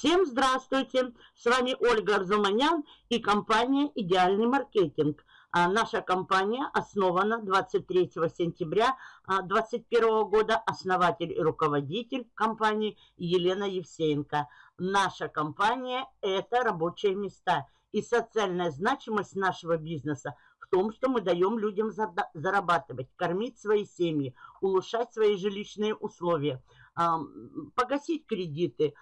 Всем здравствуйте! С вами Ольга Арзуманян и компания «Идеальный маркетинг». А наша компания основана 23 сентября 2021 года. Основатель и руководитель компании Елена Евсеенко. Наша компания – это рабочие места. И социальная значимость нашего бизнеса в том, что мы даем людям зарабатывать, кормить свои семьи, улучшать свои жилищные условия – погасить кредиты,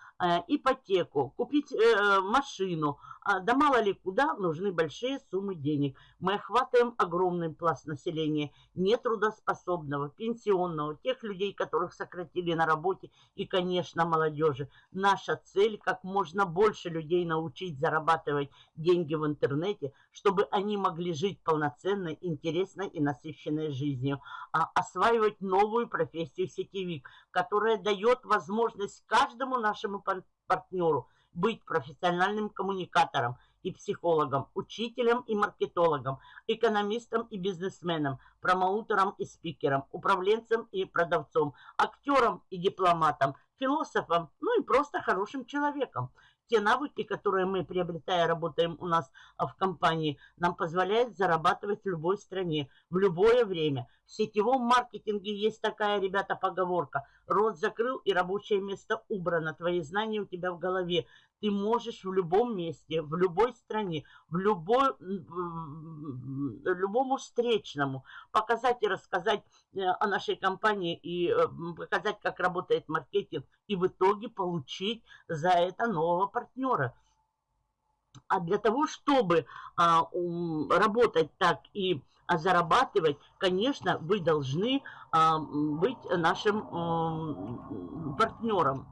ипотеку, купить э, машину, а, да мало ли куда нужны большие суммы денег. Мы охватываем огромный пласт населения, нетрудоспособного, пенсионного, тех людей, которых сократили на работе и, конечно, молодежи. Наша цель – как можно больше людей научить зарабатывать деньги в интернете, чтобы они могли жить полноценной, интересной и насыщенной жизнью, а осваивать новую профессию сетевик, которая дает возможность каждому нашему партнеру – быть профессиональным коммуникатором и психологом, учителем и маркетологом, экономистом и бизнесменом, промоутером и спикером, управленцем и продавцом, актером и дипломатом, философом, ну и просто хорошим человеком те навыки, которые мы, приобретая, работаем у нас а, в компании, нам позволяют зарабатывать в любой стране, в любое время. В сетевом маркетинге есть такая, ребята, поговорка. Рот закрыл и рабочее место убрано. Твои знания у тебя в голове. Ты можешь в любом месте, в любой стране, в любой, любому встречному показать и рассказать э, о нашей компании и э, показать, как работает маркетинг, и в итоге получить за это нового партнера. А для того, чтобы а, um, работать так и а, зарабатывать, конечно, вы должны а, быть нашим а, партнером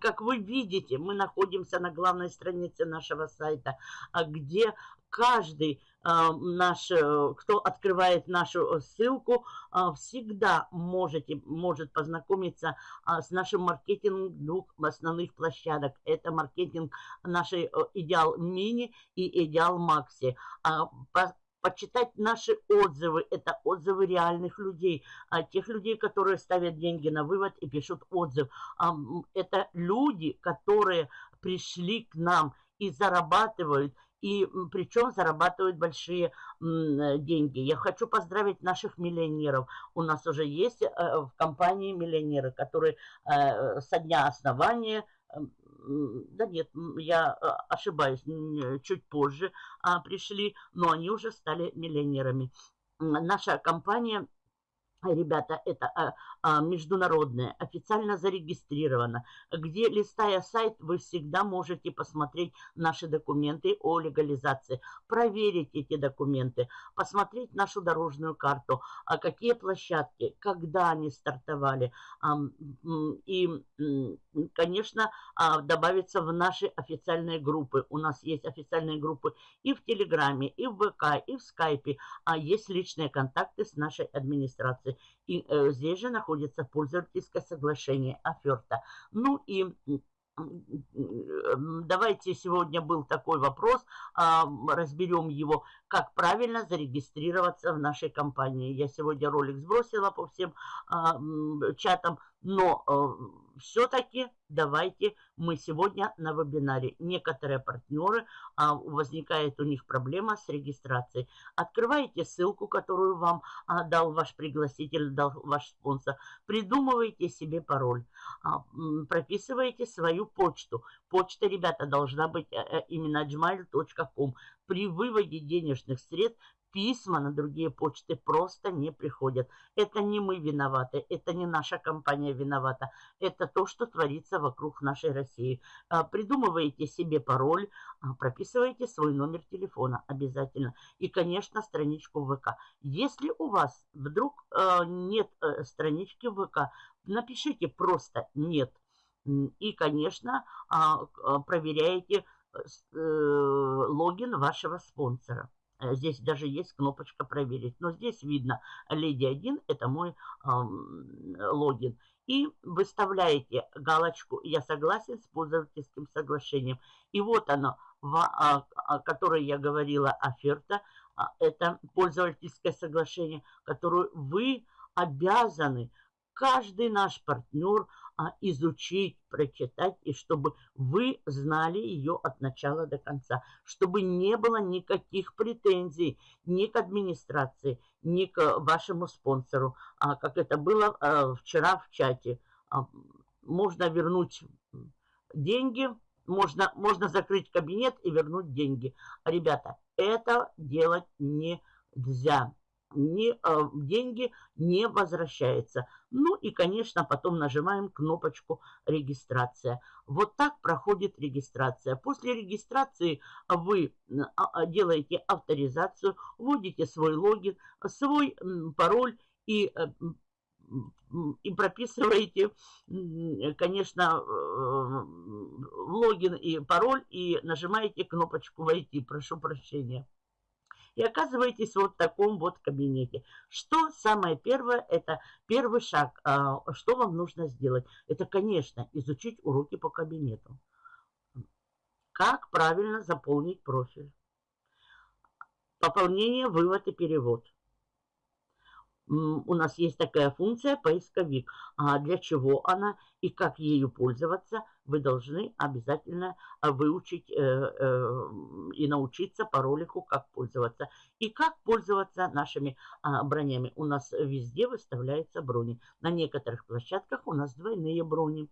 как вы видите, мы находимся на главной странице нашего сайта, а где каждый а, наш, э, кто открывает нашу ссылку, а, всегда можете, может познакомиться с нашим маркетингом двух основных площадок. Это маркетинг нашей э, Идеал Мини и Идеал Макси почитать наши отзывы. Это отзывы реальных людей, а тех людей, которые ставят деньги на вывод и пишут отзыв. Это люди, которые пришли к нам и зарабатывают, и причем зарабатывают большие деньги. Я хочу поздравить наших миллионеров. У нас уже есть э, в компании миллионеры, которые э, со дня основания да нет, я э, ошибаюсь, чуть позже а, пришли, но они уже стали миллионерами. Наша компания Ребята, это а, а, международное, официально зарегистрировано, где, листая сайт, вы всегда можете посмотреть наши документы о легализации, проверить эти документы, посмотреть нашу дорожную карту, а какие площадки, когда они стартовали, а, и, конечно, а, добавиться в наши официальные группы. У нас есть официальные группы и в Телеграме, и в ВК, и в Скайпе, а есть личные контакты с нашей администрацией границы. И э, здесь же находится пользовательское соглашение оферта. Ну и давайте сегодня был такой вопрос, а, разберем его, как правильно зарегистрироваться в нашей компании. Я сегодня ролик сбросила по всем а, чатам, но э, все-таки давайте мы сегодня на вебинаре. Некоторые партнеры, а, возникает у них проблема с регистрацией. Открывайте ссылку, которую вам а, дал ваш пригласитель, дал ваш спонсор. Придумывайте себе пароль. А, прописывайте свою почту. Почта, ребята, должна быть а, именно gmail.com. При выводе денежных средств письма на другие почты просто не приходят. Это не мы виноваты, это не наша компания виновата. Это то, что творится вокруг нашей России. А, придумываете себе пароль, а, прописываете свой номер телефона обязательно. И, конечно, страничку ВК. Если у вас вдруг а, нет э, странички ВК, напишите просто «нет». И, конечно, проверяете э, э, логин вашего спонсора. Э, здесь даже есть кнопочка «Проверить». Но здесь видно «Леди 1» – это мой э, логин. И выставляете галочку «Я согласен с пользовательским соглашением». И вот оно, о, о которой я говорила, оферта. А, это пользовательское соглашение, которое вы обязаны, каждый наш партнер а, изучить, прочитать, и чтобы вы знали ее от начала до конца, чтобы не было никаких претензий ни к администрации, ни к вашему спонсору, а, как это было а, вчера в чате. А, можно вернуть деньги, можно, можно закрыть кабинет и вернуть деньги. Ребята, это делать нельзя не, э, деньги не возвращаются. Ну и, конечно, потом нажимаем кнопочку «Регистрация». Вот так проходит регистрация. После регистрации вы а, а, делаете авторизацию, вводите свой логин, свой пароль и э, и прописываете, конечно, э, логин и пароль и нажимаете кнопочку «Войти». Прошу прощения и оказываетесь вот в таком вот кабинете. Что самое первое, это первый шаг, а, что вам нужно сделать? Это, конечно, изучить уроки по кабинету. Как правильно заполнить профиль. Пополнение, вывод и перевод у нас есть такая функция поисковик. А для чего она и как ею пользоваться, вы должны обязательно а, выучить э, э, и научиться по ролику, как пользоваться. И как пользоваться нашими а, бронями. У нас везде выставляются брони. На некоторых площадках у нас двойные брони.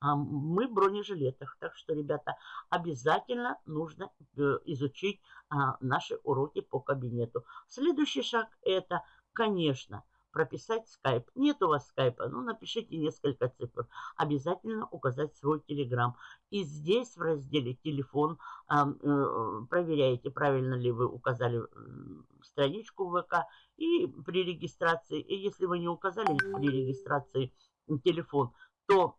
А мы в бронежилетах. Так что, ребята, обязательно нужно э, изучить наши уроки по кабинету. Следующий шаг это – Конечно, прописать скайп. Нет у вас скайпа, ну напишите несколько цифр. Обязательно указать свой телеграм. И здесь в разделе телефон э, проверяете, правильно ли вы указали страничку ВК. И при регистрации, и если вы не указали при регистрации телефон, то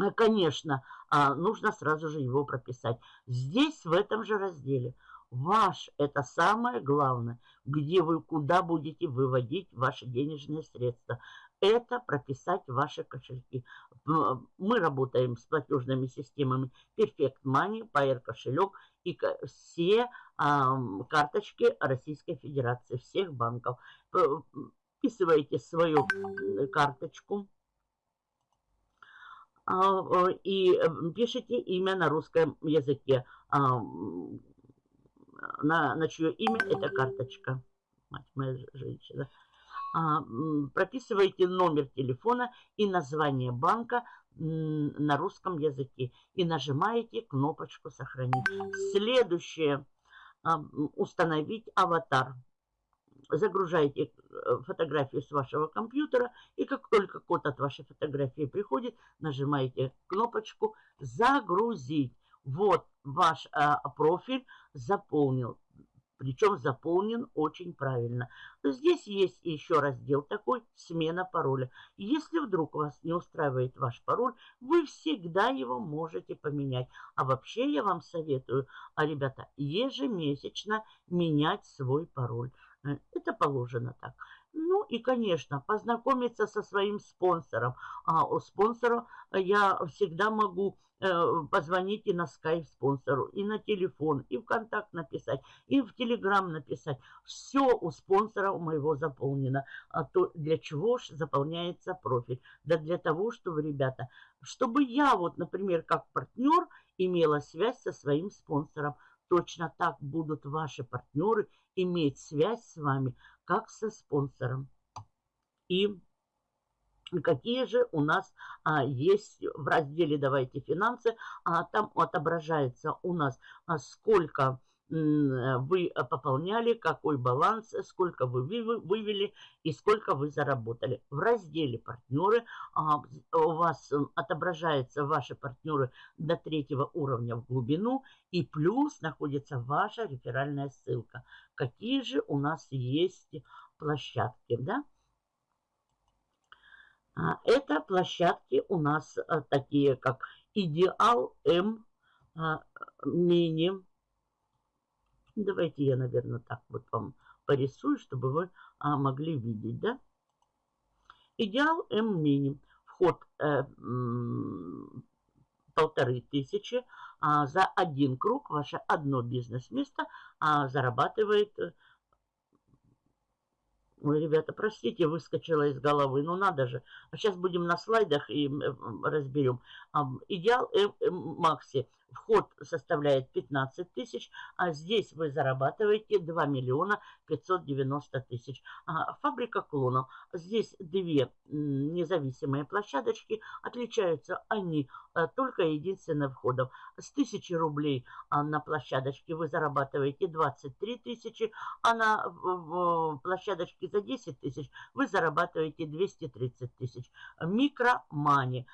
э, конечно, а, нужно сразу же его прописать. Здесь, в этом же разделе, Ваш – это самое главное, где вы, куда будете выводить ваши денежные средства. Это прописать ваши кошельки. Мы работаем с платежными системами Perfect Money, Pair кошелек и все а, карточки Российской Федерации, всех банков. Вписываете свою карточку а, и пишите имя на русском языке а, на, на чье имя эта карточка. Мать моя женщина. А, прописываете номер телефона и название банка на русском языке. И нажимаете кнопочку «Сохранить». Следующее. А, установить аватар. Загружаете э, фотографию с вашего компьютера. И как только код от вашей фотографии приходит, нажимаете кнопочку «Загрузить». Вот ваш а, профиль заполнил. Причем заполнен очень правильно. Здесь есть еще раздел такой «Смена пароля». Если вдруг вас не устраивает ваш пароль, вы всегда его можете поменять. А вообще я вам советую, а, ребята, ежемесячно менять свой пароль. Э, это положено так. Ну и, конечно, познакомиться со своим спонсором. А у спонсора я всегда могу э, позвонить и на скайп спонсору, и на телефон, и в контакт написать, и в телеграм написать. Все у спонсора у моего заполнено. А то для чего же заполняется профиль? Да для того, чтобы, ребята, чтобы я вот, например, как партнер имела связь со своим спонсором. Точно так будут ваши партнеры иметь связь с вами, как со спонсором. И какие же у нас а, есть в разделе «Давайте финансы», а, там отображается у нас а, сколько вы пополняли, какой баланс, сколько вы вывели и сколько вы заработали. В разделе «Партнеры» а, у вас отображаются ваши партнеры до третьего уровня в глубину и плюс находится ваша реферальная ссылка. Какие же у нас есть площадки, да? А, это площадки у нас а, такие, как Идеал М, Мини, Давайте я, наверное, так вот вам порисую, чтобы вы а, могли видеть, да? Идеал М-мини. Вход э, полторы тысячи. А за один круг ваше одно бизнес-место а, зарабатывает Ой, ребята, простите, выскочила из головы. Ну надо же. А сейчас будем на слайдах и разберем. Идеал Макси Вход составляет 15 тысяч, а здесь вы зарабатываете 2 миллиона 590 тысяч. А, фабрика клонов. Здесь две независимые площадочки. Отличаются они а, только единственным входом. С 1000 рублей а, на площадочке вы зарабатываете 23 тысячи, а на площадочке за 10 тысяч вы зарабатываете 230 тысяч. Микромани.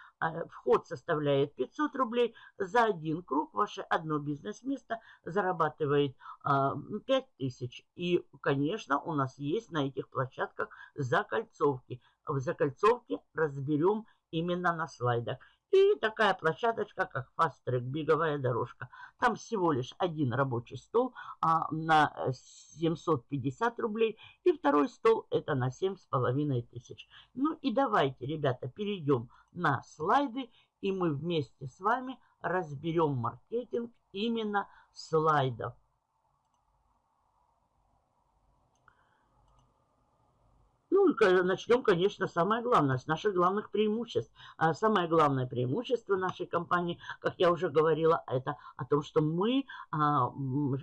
Вход составляет 500 рублей за один круг ваше одно бизнес-место зарабатывает а, 5000. И, конечно, у нас есть на этих площадках закольцовки. В закольцовке разберем именно на слайдах. И такая площадочка, как Fast Track, беговая дорожка. Там всего лишь один рабочий стол а, на 750 рублей. И второй стол это на 7,5 тысяч. Ну и давайте, ребята, перейдем на слайды. И мы вместе с вами разберем маркетинг именно слайдов. Ну, начнем, конечно, самое главное, с наших главных преимуществ. А самое главное преимущество нашей компании, как я уже говорила, это о том, что мы а,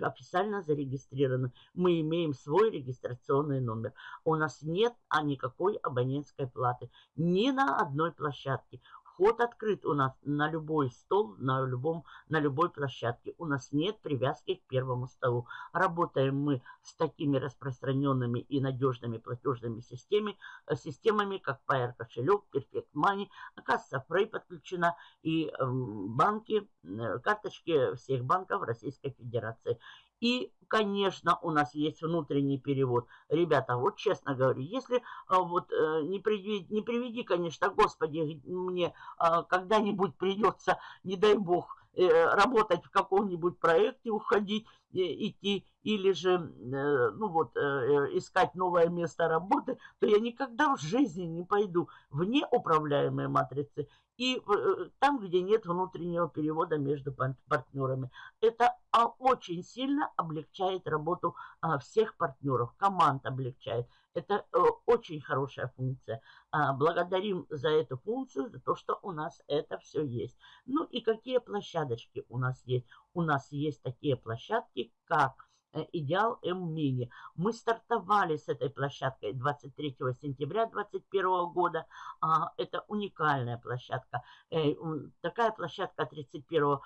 официально зарегистрированы. Мы имеем свой регистрационный номер. У нас нет а, никакой абонентской платы ни на одной площадке. Вход открыт у нас на любой стол, на, любом, на любой площадке. У нас нет привязки к первому столу. Работаем мы с такими распространенными и надежными платежными системами, э, системами как Pair кошелек, Perfect Money, касса Frey подключена и эм, банки, э, карточки всех банков Российской Федерации. И, конечно, у нас есть внутренний перевод. Ребята, вот честно говорю, если а, вот э, не, приведи, не приведи, конечно, Господи, мне а, когда-нибудь придется, не дай Бог, работать в каком-нибудь проекте, уходить, э, идти, или же, ну вот, искать новое место работы, то я никогда в жизни не пойду в неуправляемые матрицы и э, там, где нет внутреннего перевода между партнерами. Это а, очень сильно облегчает работу а, всех партнеров, команд облегчает. Это э, очень хорошая функция. А, благодарим за эту функцию, за то, что у нас это все есть. Ну и какие площадочки у нас есть? У нас есть такие площадки, как идеал М-мини. Мы стартовали с этой площадкой 23 сентября 2021 года. А, это уникальная площадка. Э, такая площадка 31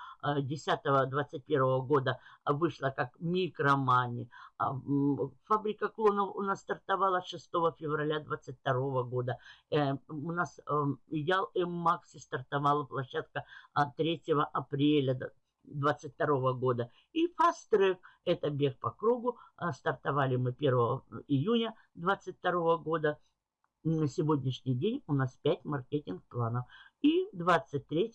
10 21 года вышла как микромани. А, фабрика клонов у нас стартовала 6 февраля 2022 года. Э, у нас идеал М-макси стартовала площадка 3 апреля 22 года. И Track – это бег по кругу. А, стартовали мы 1 июня 22 года. На сегодняшний день у нас 5 маркетинг-планов. И 23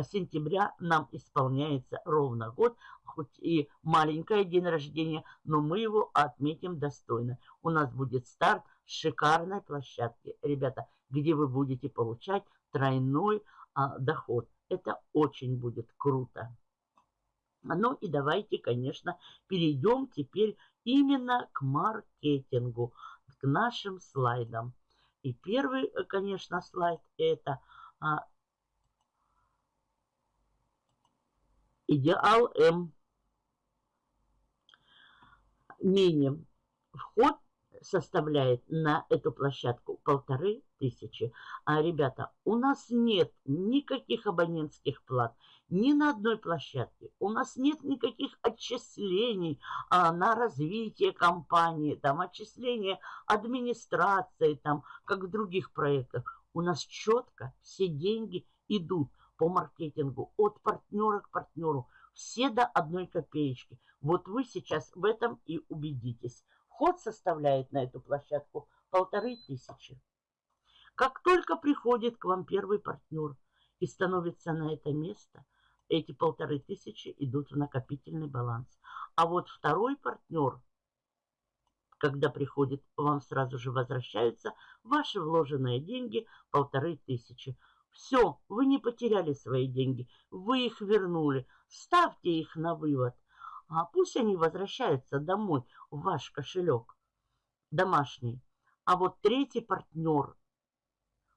сентября нам исполняется ровно год, хоть и маленькое день рождения, но мы его отметим достойно. У нас будет старт шикарной площадки, ребята, где вы будете получать тройной а, доход. Это очень будет круто. Ну и давайте, конечно, перейдем теперь именно к маркетингу, к нашим слайдам. И первый, э, конечно, слайд это а, идеал М. Мини. Вход составляет на эту площадку полторы тысячи. А, ребята, у нас нет никаких абонентских плат ни на одной площадке. У нас нет никаких отчислений а, на развитие компании, там отчисления администрации, там, как в других проектах. У нас четко все деньги идут по маркетингу от партнера к партнеру. Все до одной копеечки. Вот вы сейчас в этом и убедитесь. Вход составляет на эту площадку полторы тысячи. Как только приходит к вам первый партнер и становится на это место, эти полторы тысячи идут в накопительный баланс. А вот второй партнер, когда приходит, вам сразу же возвращаются ваши вложенные деньги полторы тысячи. Все, вы не потеряли свои деньги, вы их вернули. Ставьте их на вывод. А пусть они возвращаются домой в ваш кошелек домашний. А вот третий партнер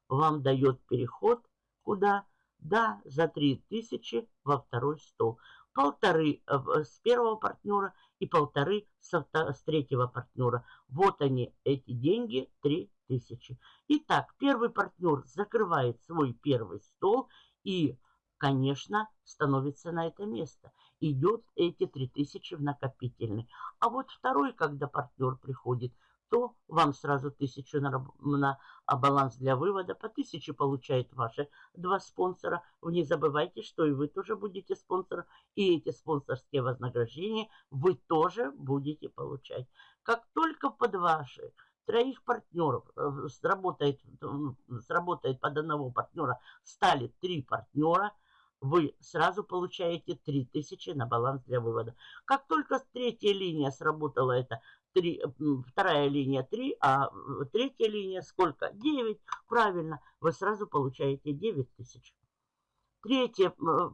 вам дает переход куда? Да, за 3000 во второй стол. Полторы э, с первого партнера и полторы с третьего партнера. Вот они, эти деньги, 3000. Итак, первый партнер закрывает свой первый стол и, конечно, становится на это место. Идет эти 3000 в накопительный. А вот второй, когда партнер приходит – то вам сразу тысячу на, на баланс для вывода. По тысяче получает ваши два спонсора. Вы не забывайте, что и вы тоже будете спонсором. И эти спонсорские вознаграждения вы тоже будете получать. Как только под ваши троих партнеров э, сработает, сработает под одного партнера, стали три партнера – вы сразу получаете 3000 на баланс для вывода. Как только третья линия сработала, это 3, вторая линия 3, а третья линия сколько? 9. Правильно, вы сразу получаете 9000. Третий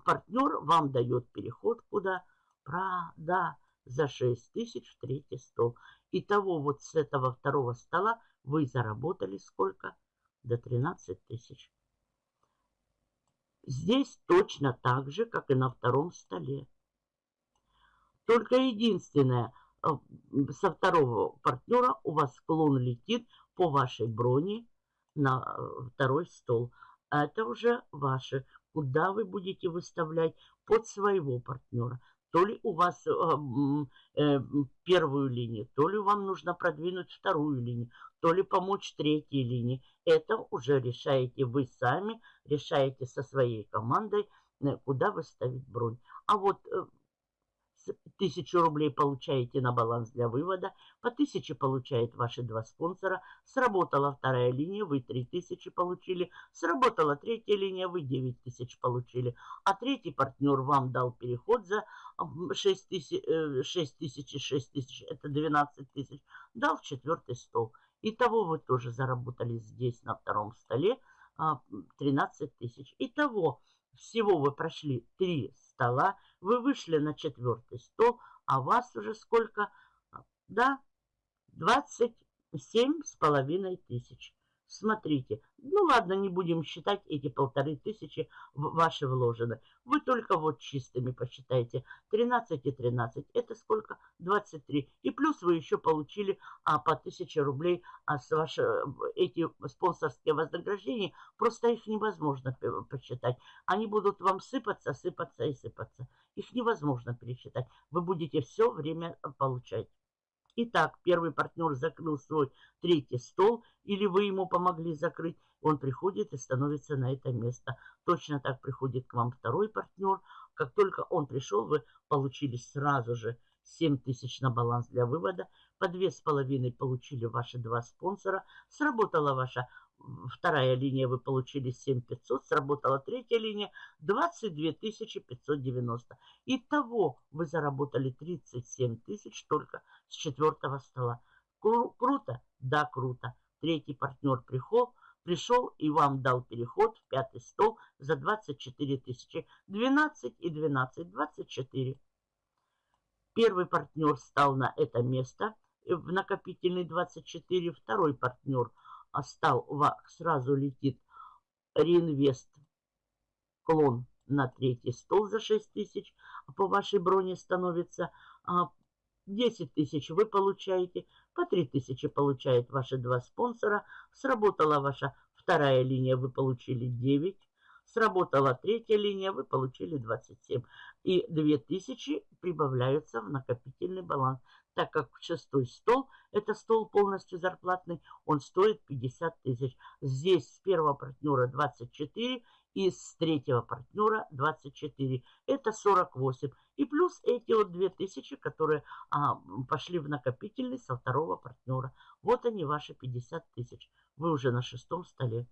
партнер вам дает переход куда? Прода за 6000 в третий стол. Итого вот с этого второго стола вы заработали сколько? До 13 тысяч. Здесь точно так же, как и на втором столе. Только единственное, э, со второго партнера у вас склон летит по вашей броне на э, второй стол. А это уже ваше. Куда вы будете выставлять под своего партнера. То ли у вас э, э, первую линию, то ли вам нужно продвинуть вторую линию, то ли помочь третьей линии. Это уже решаете вы сами, решаете со своей командой, э, куда вы ставить бронь. А вот э, Тысячу рублей получаете на баланс для вывода, по тысяче получает ваши два спонсора, сработала вторая линия, вы три тысячи получили, сработала третья линия, вы девять тысяч получили, а третий партнер вам дал переход за 6 тысяч, 6 тысяч и 6 тысяч, это 12 тысяч, дал четвертый стол. Итого вы тоже заработали здесь на втором столе 13 а, тысяч. Итого всего вы прошли 3 стола, вы вышли на четвертый стол, а вас уже сколько? Да, 27 с половиной тысяч. Смотрите, ну ладно, не будем считать эти полторы тысячи ваши вложены. Вы только вот чистыми посчитайте. 13 и 13, это сколько? 23. И плюс вы еще получили а, по 1000 рублей а с ваши, эти спонсорские вознаграждения. Просто их невозможно посчитать. Они будут вам сыпаться, сыпаться и сыпаться. Их невозможно пересчитать. Вы будете все время получать. Итак, первый партнер закрыл свой третий стол, или вы ему помогли закрыть, он приходит и становится на это место. Точно так приходит к вам второй партнер. Как только он пришел, вы получили сразу же 7 тысяч на баланс для вывода. По 2,5 получили ваши два спонсора. Сработала ваша вторая линия вы получили 7500, сработала третья линия 22 590. Итого вы заработали 37 тысяч только с четвертого стола. Кру круто? Да, круто. Третий партнер пришел, пришел и вам дал переход в пятый стол за 24 тысячи. 12 и 12, 24. Первый партнер стал на это место в накопительный 24, второй партнер – стал, сразу летит реинвест клон на третий стол за 6 тысяч, по вашей броне становится 10 а, тысяч вы получаете, по 3 тысячи получают ваши два спонсора, сработала ваша вторая линия, вы получили 9, сработала третья линия, вы получили 27. И 2000 прибавляются в накопительный баланс так как шестой стол, это стол полностью зарплатный, он стоит 50 тысяч. Здесь с первого партнера 24 и с третьего партнера 24. Это 48. И плюс эти вот 2000, которые а, пошли в накопительный со второго партнера. Вот они, ваши 50 тысяч. Вы уже на шестом столе.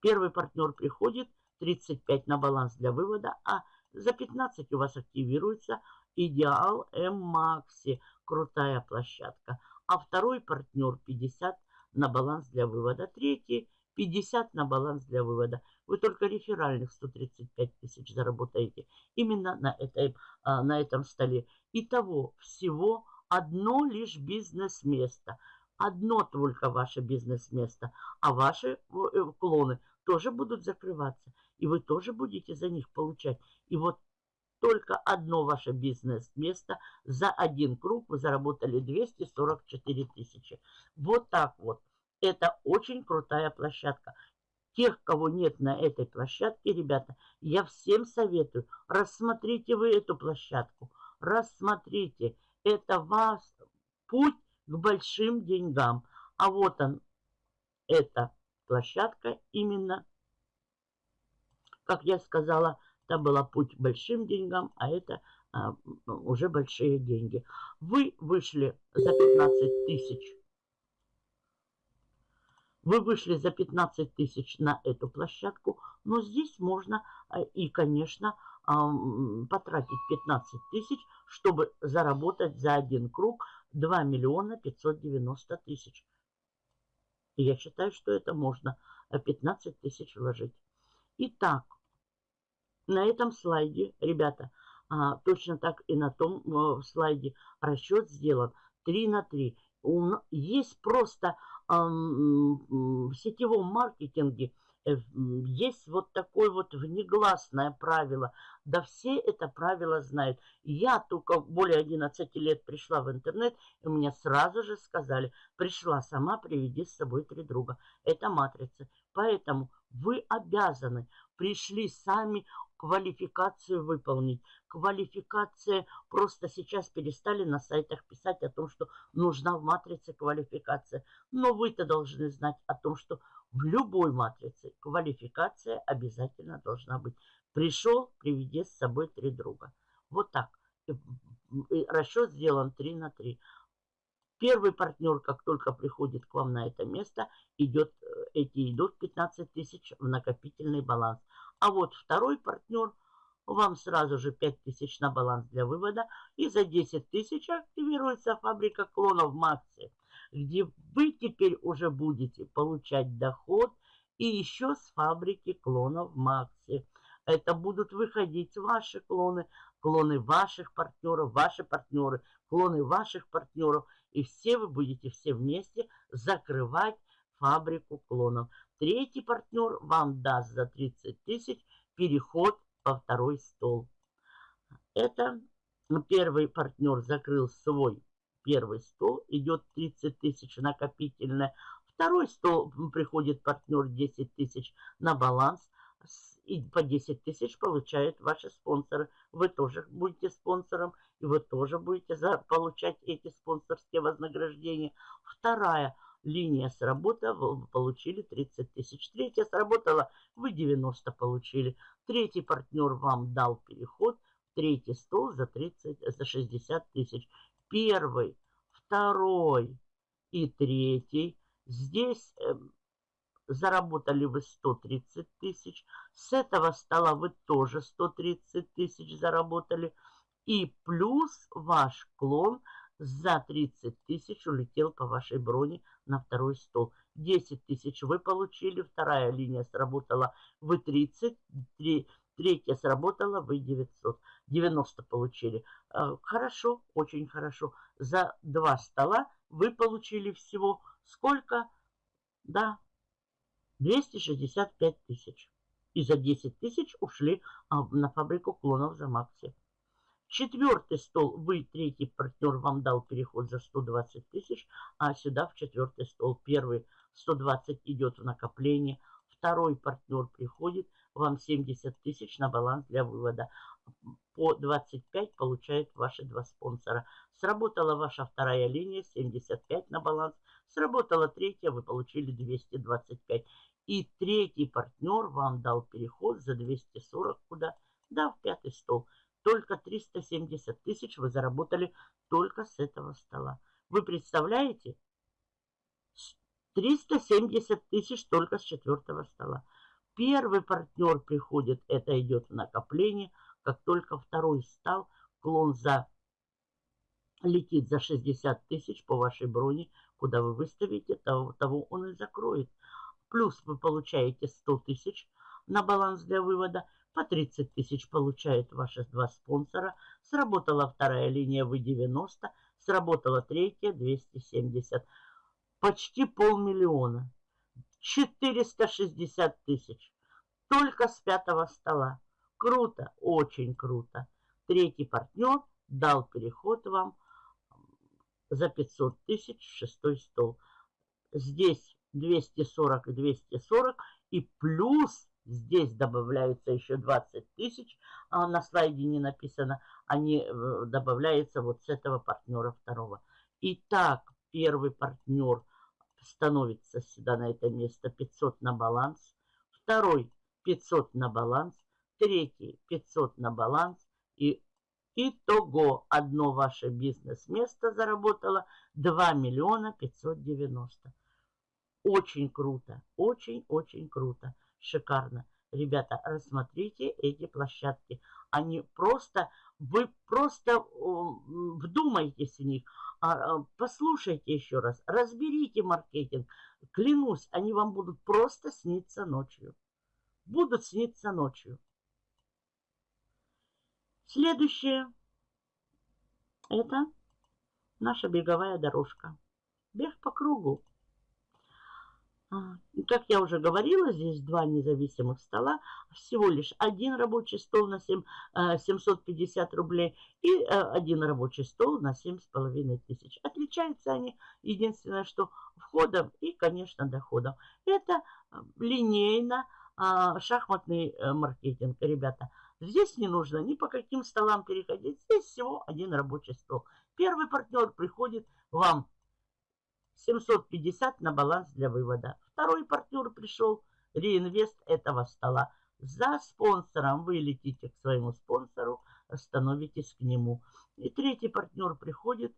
Первый партнер приходит, 35 на баланс для вывода, а за 15 у вас активируется Идеал М-Макси. Крутая площадка. А второй партнер 50 на баланс для вывода. Третий 50 на баланс для вывода. Вы только реферальных 135 тысяч заработаете именно на, этой, а, на этом столе. Итого всего одно лишь бизнес-место. одно только ваше бизнес-место, а ваши э, клоны тоже будут закрываться, и вы тоже будете за них получать. И вот только одно ваше бизнес-место за один круг вы заработали 244 тысячи. Вот так вот. Это очень крутая площадка. Тех, кого нет на этой площадке, ребята, я всем советую, рассмотрите вы эту площадку. Рассмотрите. Это ваш путь к большим деньгам. А вот он, эта площадка именно, как я сказала, там была путь большим деньгам, а это а, уже большие деньги. Вы вышли за 15 тысяч. Вы вышли за 15 тысяч на эту площадку, но здесь можно а, и, конечно, а, потратить 15 тысяч, чтобы заработать за один круг 2 миллиона 590 тысяч. Я считаю, что это можно 15 тысяч вложить. Итак, на этом слайде, ребята, а, точно так и на том а, слайде расчет сделан 3 на 3. Есть просто а, в сетевом маркетинге э, есть вот такое вот внегласное правило. Да все это правило знают. Я только более 11 лет пришла в интернет, и мне сразу же сказали, пришла сама, приведи с собой три друга. Это матрица. Поэтому вы обязаны, пришли сами, квалификацию выполнить. Квалификация, просто сейчас перестали на сайтах писать о том, что нужна в матрице квалификация. Но вы-то должны знать о том, что в любой матрице квалификация обязательно должна быть. Пришел, приведи с собой три друга. Вот так. Расчет сделан 3 на 3. Первый партнер, как только приходит к вам на это место, идет, э, эти идут 15 тысяч в накопительный баланс. А вот второй партнер вам сразу же 5 тысяч на баланс для вывода. И за 10 тысяч активируется фабрика клонов Макси, где вы теперь уже будете получать доход и еще с фабрики клонов Макси. Это будут выходить ваши клоны, клоны ваших партнеров, ваши партнеры, клоны ваших партнеров. И все вы будете все вместе закрывать фабрику клонов. Третий партнер вам даст за 30 тысяч переход во второй стол. Это первый партнер закрыл свой первый стол, идет 30 тысяч накопительное. Второй стол приходит партнер 10 тысяч на баланс. И по 10 тысяч получают ваши спонсоры. Вы тоже будете спонсором, и вы тоже будете за, получать эти спонсорские вознаграждения. Вторая – линия сработала, вы получили 30 тысяч. Третья сработала, вы 90 получили. Третий партнер вам дал переход, третий стол за, 30, за 60 тысяч. Первый, второй и третий. Здесь э, заработали вы 130 тысяч. С этого стола вы тоже 130 тысяч заработали. И плюс ваш клон – за 30 тысяч улетел по вашей броне на второй стол. 10 тысяч вы получили, вторая линия сработала, вы 30, три, третья сработала, вы 900. 90 получили. А, хорошо, очень хорошо. За два стола вы получили всего сколько? Да, 265 тысяч. И за 10 тысяч ушли а, на фабрику клонов за Макси. Четвертый стол, вы, третий партнер, вам дал переход за 120 тысяч, а сюда в четвертый стол. Первый 120 идет в накопление, второй партнер приходит, вам 70 тысяч на баланс для вывода. По 25 получают ваши два спонсора. Сработала ваша вторая линия, 75 на баланс. Сработала третья, вы получили 225. И третий партнер вам дал переход за 240 куда? Да, в пятый стол. Только 370 тысяч вы заработали только с этого стола. Вы представляете? 370 тысяч только с четвертого стола. Первый партнер приходит, это идет в накопление. Как только второй стал, клон за летит за 60 тысяч по вашей броне, куда вы выставите, того, того он и закроет. Плюс вы получаете 100 тысяч на баланс для вывода – по 30 тысяч получают ваши два спонсора. Сработала вторая линия, вы 90. Сработала третья, 270. почти полмиллиона. 460 тысяч. Только с пятого стола. Круто, очень круто. Третий партнер дал переход вам за 500 тысяч шестой стол. Здесь 240 и 240. И плюс здесь добавляются еще 20 тысяч. А на слайде не написано. Они э, добавляются вот с этого партнера второго. Итак, первый партнер становится сюда на это место 500 на баланс. Второй 500 на баланс. Третий 500 на баланс. И итого одно ваше бизнес-место заработало 2 миллиона 590. Очень круто, очень-очень круто, шикарно. Ребята, рассмотрите эти площадки. Они просто, вы просто вдумайтесь в них, а, а, послушайте еще раз, разберите маркетинг. Клянусь, они вам будут просто сниться ночью. Будут сниться ночью. Следующее – это наша беговая дорожка. Бег по кругу. А, как я уже говорила, здесь два независимых стола, всего лишь один рабочий стол на 7, 750 э, рублей и э, один рабочий стол на 7,5 тысяч. Отличаются они единственное, что входом и, конечно, доходом. Это э, линейно а, шахматный маркетинг, ребята. Здесь не нужно ни по каким столам переходить, здесь всего один рабочий стол. Первый партнер приходит вам 750 на баланс для вывода. Второй партнер пришел, реинвест этого стола. За спонсором вы летите к своему спонсору, становитесь к нему. И третий партнер приходит,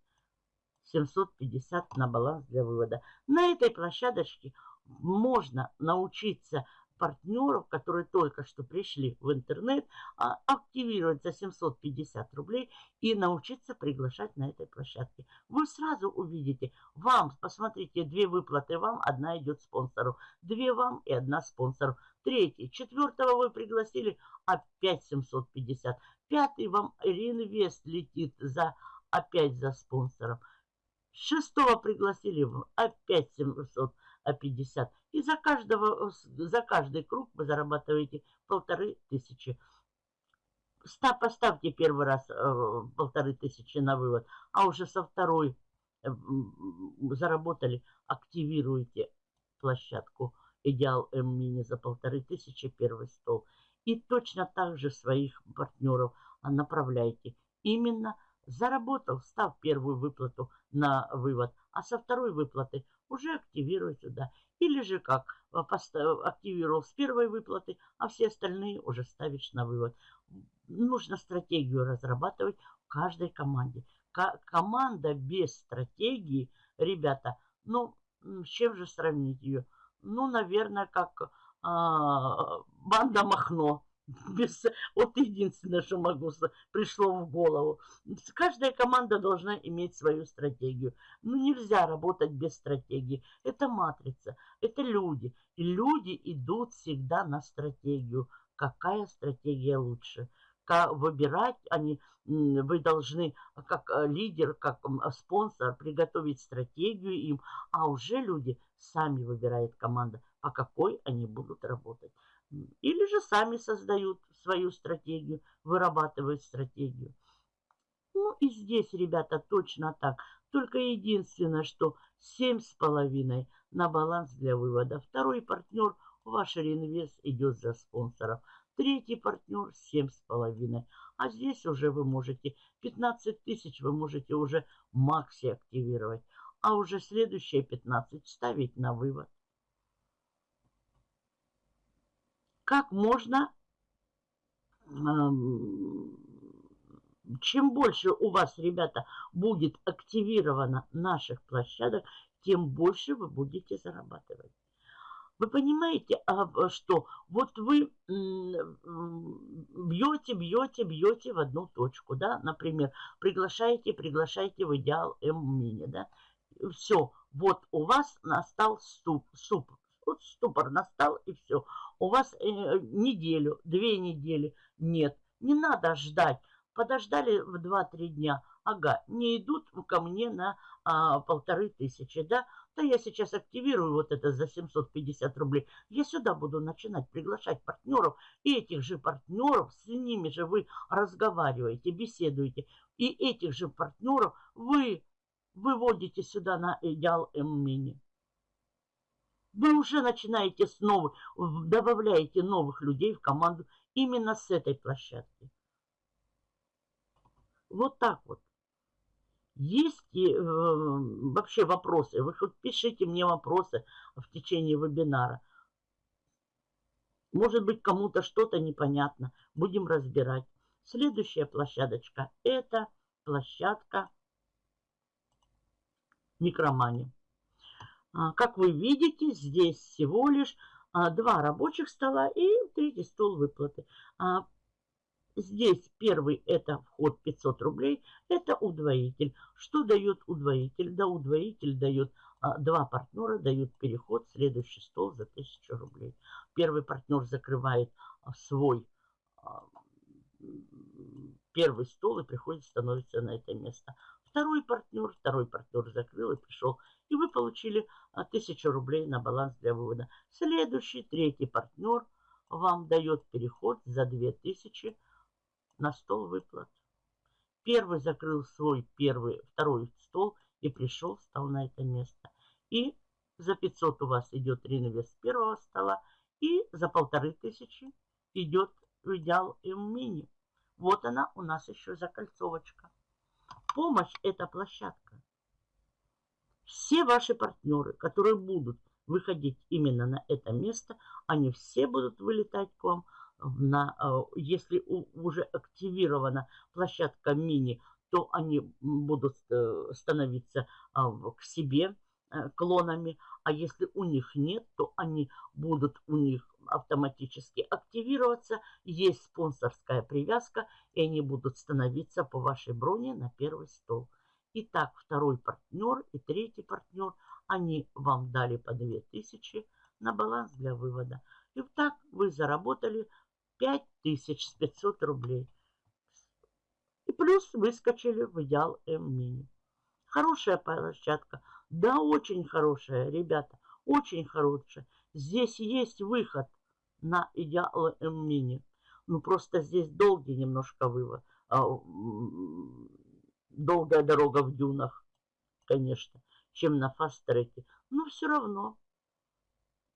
750 на баланс для вывода. На этой площадочке можно научиться партнеров, которые только что пришли в интернет, а, активировать за 750 рублей и научиться приглашать на этой площадке. Вы сразу увидите, вам, посмотрите, две выплаты вам, одна идет спонсору, две вам и одна спонсору. Третий, четвертого вы пригласили, опять 750. Пятый вам реинвест летит за опять за спонсором. Шестого пригласили, опять 750. 50. И за, каждого, за каждый круг вы зарабатываете полторы тысячи. Поставьте первый раз э, полторы тысячи на вывод, а уже со второй э, заработали, активируйте площадку Идеал М-мини за полторы тысячи первый стол. И точно так же своих партнеров направляйте. Именно заработал, став первую выплату на вывод, а со второй выплаты уже активируй сюда. Или же как, а, активировал с первой выплаты, а все остальные уже ставишь на вывод. Нужно стратегию разрабатывать в каждой команде. Команда без стратегии, ребята, ну, с чем же сравнить ее? Ну, наверное, как а, банда Махно. Без, вот единственное, что могу, пришло в голову. Каждая команда должна иметь свою стратегию. Ну, нельзя работать без стратегии. Это матрица, это люди. И люди идут всегда на стратегию. Какая стратегия лучше? Как выбирать они, вы должны как э, лидер, как спонсор приготовить стратегию им, а уже люди сами выбирают команда, по какой они будут работать. Или же сами создают свою стратегию, вырабатывают стратегию. Ну и здесь, ребята, точно так. Только единственное, что 7,5 на баланс для вывода. Второй партнер, ваш реинвест идет за спонсоров. Третий партнер 7,5. А здесь уже вы можете 15 тысяч вы можете уже макси активировать. А уже следующие 15 ставить на вывод. Как можно, чем больше у вас, ребята, будет активировано наших площадок, тем больше вы будете зарабатывать. Вы понимаете, а, что? Вот вы бьете, бьете, бьете в одну точку, да, например, приглашаете, приглашаете в идеал М-мини, да, все, вот у вас настал суп, суп, вот ступор настал и все у вас э, неделю, две недели. Нет, не надо ждать. подождали в 2-3 дня, ага, не идут ко мне на а, полторы тысячи, да, да я сейчас активирую вот это за 750 рублей, я сюда буду начинать приглашать партнеров, и этих же партнеров, с ними же вы разговариваете, беседуете, и этих же партнеров вы выводите сюда на идеал М-мини. Вы уже начинаете снова, добавляете новых людей в команду именно с этой площадки. Вот так вот. Есть э, вообще вопросы? Вы хоть пишите мне вопросы в течение вебинара. Может быть, кому-то что-то непонятно. Будем разбирать. Следующая площадочка – это площадка микромани. А, как вы видите, здесь всего лишь а, два рабочих стола и третий стол выплаты. А, здесь первый это вход 500 рублей, это удвоитель. Что дает удвоитель? Да, удвоитель дает два партнера, дают переход следующий стол за 1000 рублей. Первый партнер закрывает свой первый стол и приходит, становится на это место. Второй партнер, второй партнер закрыл и пришел. И вы получили 1000 а, рублей на баланс для вывода. Следующий, третий партнер вам дает переход за 2000 на стол выплат. Первый закрыл свой первый, второй стол и пришел, встал на это место. И за 500 у вас идет реинвест первого стола. И за полторы тысячи идет идеал М-мини. Вот она у нас еще закольцовочка. Помощь – это площадка. Все ваши партнеры, которые будут выходить именно на это место, они все будут вылетать к вам. На, э, если уже активирована площадка мини, то они будут э, становиться а, к себе э, клонами, а если у них нет, то они будут у них автоматически активироваться. Есть спонсорская привязка, и они будут становиться по вашей броне на первый стол. Итак, второй партнер и третий партнер, они вам дали по 2000 на баланс для вывода. И так вы заработали 5500 рублей. И плюс выскочили в идеал М-мини. Хорошая площадка. Да, очень хорошая, ребята. Очень хорошая. Здесь есть выход на идеал М-мини. Ну, просто здесь долгий немножко вывод. Долгая дорога в дюнах, конечно, чем на фаст-треке. Но все равно,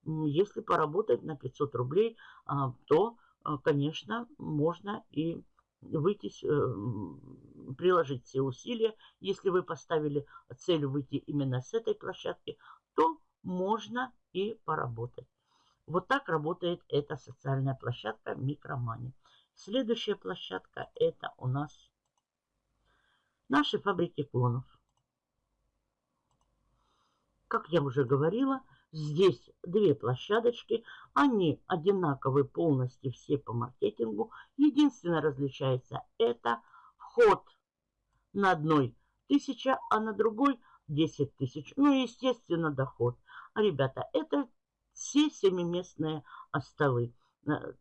если поработать на 500 рублей, а, то, а, конечно, можно и выйти, э, приложить все усилия. Если вы поставили цель выйти именно с этой площадки, то можно и поработать. Вот так работает эта социальная площадка Микромани. Следующая площадка это у нас наши фабрики клонов. Как я уже говорила, здесь две площадочки. Они одинаковые полностью все по маркетингу. Единственное различается это вход на одной тысяча, а на другой 10 тысяч. Ну и, естественно, доход. А, ребята, это все семиместные столы. Э,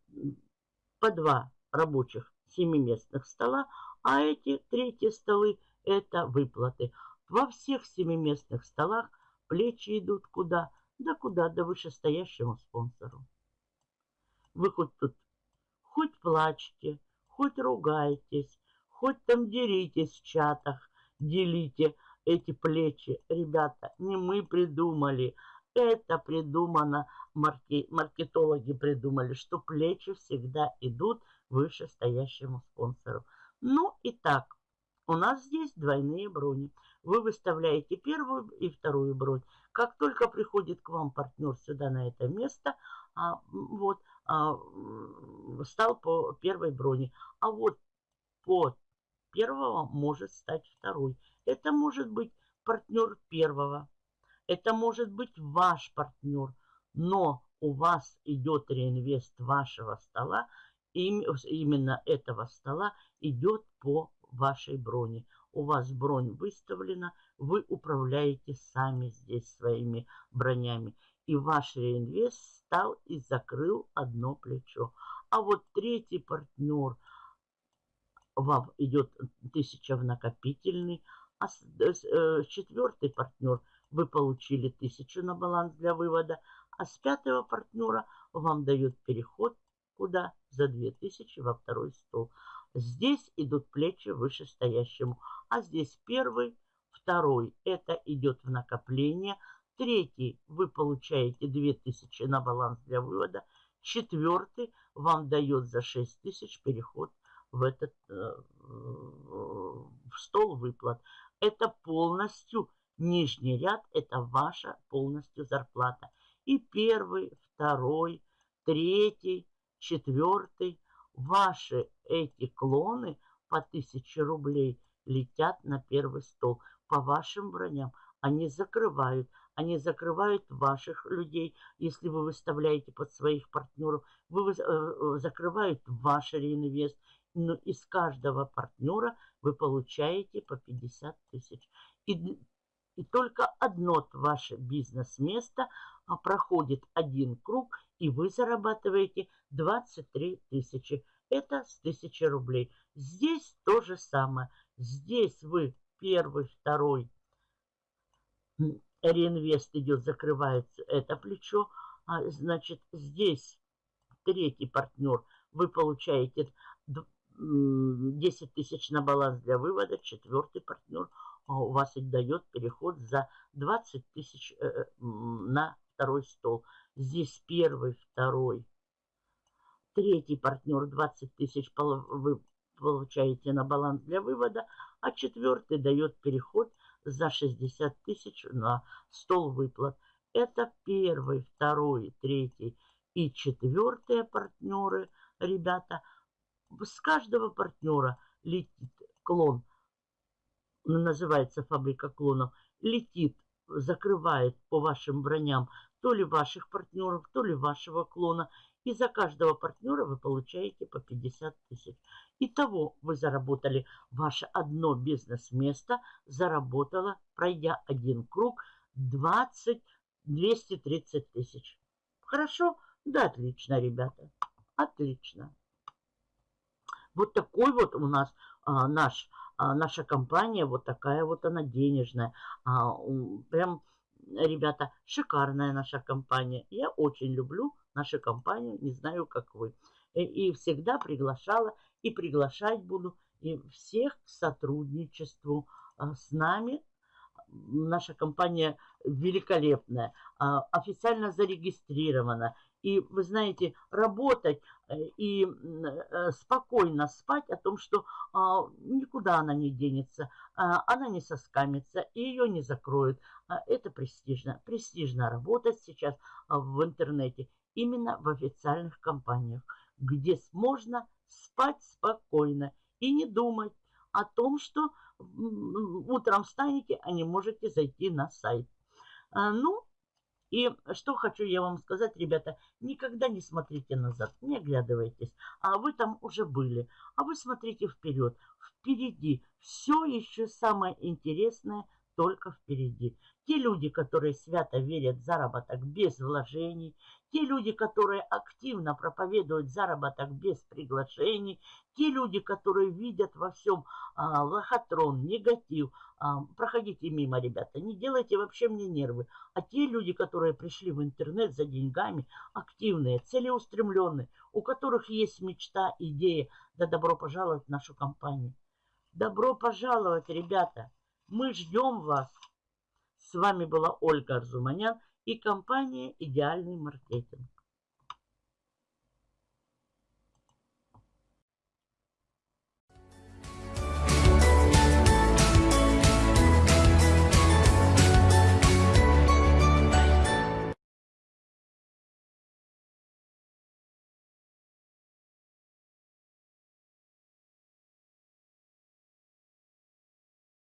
по два рабочих семиместных стола, а эти третьи столы – это выплаты. Во всех семиместных столах плечи идут куда? Да куда? Да вышестоящему спонсору. Вы хоть тут хоть плачьте, хоть ругайтесь, хоть там деритесь в чатах, делите эти плечи. Ребята, не мы придумали – это придумано, марки, маркетологи придумали, что плечи всегда идут выше стоящему спонсору. Ну и так, у нас здесь двойные брони. Вы выставляете первую и вторую бронь. Как только приходит к вам партнер сюда на это место, а, вот, а, стал по первой броне. А вот по первого может стать второй. Это может быть партнер первого, это может быть ваш партнер, но у вас идет реинвест вашего стола, именно этого стола идет по вашей броне. У вас бронь выставлена, вы управляете сами здесь своими бронями. И ваш реинвест стал и закрыл одно плечо. А вот третий партнер, вам идет 1000 в накопительный, а с, э, четвертый партнер вы получили 1000 на баланс для вывода, а с пятого партнера вам дает переход куда? За 2000 во второй стол. Здесь идут плечи вышестоящему, а здесь первый, второй, это идет в накопление, третий вы получаете 2000 на баланс для вывода, четвертый вам дает за 6000 переход в этот э, в стол выплат. Это полностью нижний ряд, это ваша полностью зарплата. И первый, второй, третий, четвертый, ваши эти клоны по 1000 рублей летят на первый стол. По вашим броням они закрывают. Они закрывают ваших людей, если вы выставляете под своих партнеров. Вы э, э, закрывают ваш реинвест. Но из каждого партнера вы получаете по 50 тысяч. И, и только одно ваше бизнес-место а, проходит один круг, и вы зарабатываете 23 тысячи. Это с 1000 рублей. Здесь то же самое. Здесь вы первый, второй реинвест идет, закрывается это плечо. А, значит, здесь третий партнер вы получаете 10 тысяч на баланс для вывода, четвертый партнер у вас дает переход за 20 тысяч э, э, на второй стол. Здесь первый, второй, третий партнер 20 тысяч вы получаете на баланс для вывода, а четвертый дает переход за 60 тысяч на стол выплат. Это первый, второй, третий и четвертые партнеры, ребята – с каждого партнера летит клон, называется фабрика клонов, летит, закрывает по вашим броням то ли ваших партнеров, то ли вашего клона. И за каждого партнера вы получаете по 50 тысяч. Итого вы заработали ваше одно бизнес-место, заработало, пройдя один круг, 20 230 тысяч. Хорошо? Да, отлично, ребята. Отлично. Вот такой вот у нас а, наш, наша компания, вот такая вот она денежная. А, прям, ребята, шикарная наша компания. Я очень люблю нашу компанию, не знаю, как вы. И, и всегда приглашала, и приглашать буду и всех к сотрудничеству а, с нами. Наша компания великолепная, а, официально зарегистрирована. И, вы знаете, работать э, и э, спокойно спать о том, что а, никуда она не денется, а, она не соскамится, и ее не закроют. А, это престижно. Престижно работать сейчас в интернете именно в официальных компаниях, где можно спать спокойно и не думать о том, что утром встанете, а не можете зайти на сайт. Ну, и что хочу я вам сказать, ребята, никогда не смотрите назад, не оглядывайтесь. А вы там уже были, а вы смотрите вперед. Впереди все еще самое интересное только впереди. Те люди, которые свято верят в заработок без вложений, те люди, которые активно проповедуют заработок без приглашений, те люди, которые видят во всем а, лохотрон, негатив, а, проходите мимо, ребята, не делайте вообще мне нервы. А те люди, которые пришли в интернет за деньгами, активные, целеустремленные, у которых есть мечта, идея, да добро пожаловать в нашу компанию. Добро пожаловать, ребята! Мы ждем вас. С вами была Ольга Арзуманян и компания «Идеальный маркетинг».